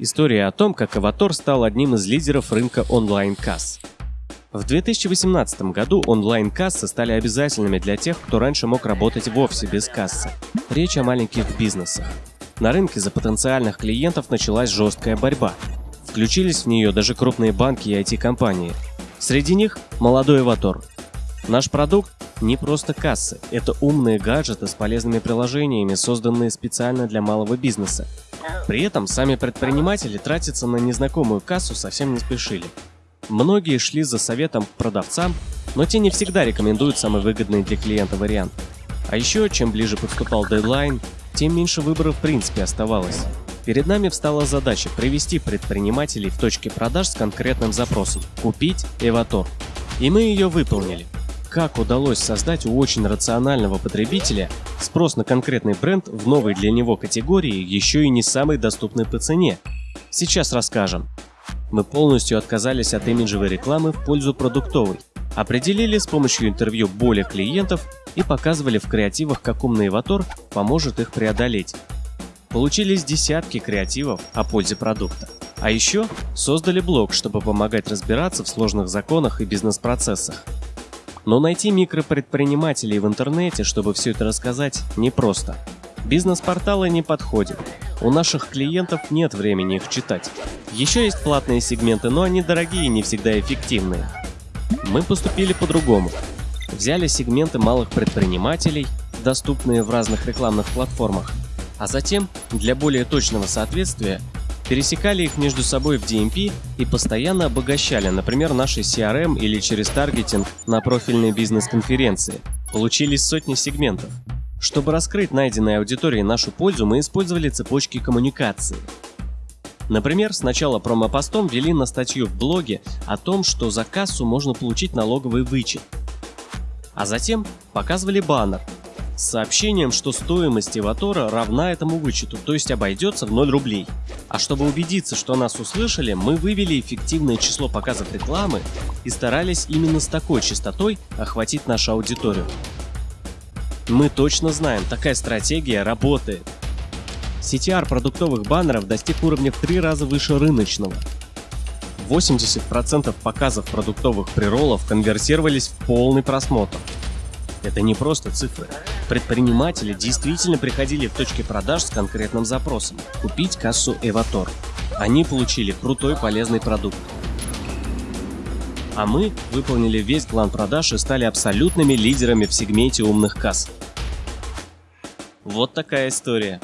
История о том, как Аватор стал одним из лидеров рынка онлайн-касс. В 2018 году онлайн-кассы стали обязательными для тех, кто раньше мог работать вовсе без кассы. Речь о маленьких бизнесах. На рынке за потенциальных клиентов началась жесткая борьба. Включились в нее даже крупные банки и IT-компании. Среди них молодой Аватор. Наш продукт не просто кассы, это умные гаджеты с полезными приложениями, созданные специально для малого бизнеса. При этом сами предприниматели тратиться на незнакомую кассу совсем не спешили. Многие шли за советом к продавцам, но те не всегда рекомендуют самый выгодный для клиента вариант. А еще, чем ближе подступал дедлайн, тем меньше выбора в принципе оставалось. Перед нами встала задача привести предпринимателей в точке продаж с конкретным запросом – купить Эватор. И мы ее выполнили. Как удалось создать у очень рационального потребителя спрос на конкретный бренд в новой для него категории, еще и не самой доступной по цене? Сейчас расскажем. Мы полностью отказались от имиджевой рекламы в пользу продуктовой. Определили с помощью интервью боли клиентов и показывали в креативах, как умный Ватор поможет их преодолеть. Получились десятки креативов о пользе продукта. А еще создали блог, чтобы помогать разбираться в сложных законах и бизнес-процессах. Но найти микропредпринимателей в интернете, чтобы все это рассказать, непросто. Бизнес-порталы не подходят. У наших клиентов нет времени их читать. Еще есть платные сегменты, но они дорогие и не всегда эффективные. Мы поступили по-другому. Взяли сегменты малых предпринимателей, доступные в разных рекламных платформах, а затем, для более точного соответствия, пересекали их между собой в DMP и постоянно обогащали, например, наши CRM или через таргетинг на профильные бизнес-конференции. Получились сотни сегментов. Чтобы раскрыть найденной аудитории нашу пользу, мы использовали цепочки коммуникации. Например, сначала промопостом ввели на статью в блоге о том, что за кассу можно получить налоговый вычет. А затем показывали баннер, с сообщением, что стоимость Эватора равна этому вычету, то есть обойдется в 0 рублей. А чтобы убедиться, что нас услышали, мы вывели эффективное число показов рекламы и старались именно с такой частотой охватить нашу аудиторию. Мы точно знаем, такая стратегия работает. CTR продуктовых баннеров достиг уровня в три раза выше рыночного. 80% показов продуктовых приролов конвертировались в полный просмотр. Это не просто цифры. Предприниматели действительно приходили в точки продаж с конкретным запросом – купить кассу Эватор. Они получили крутой полезный продукт. А мы выполнили весь план продаж и стали абсолютными лидерами в сегменте умных касс. Вот такая история.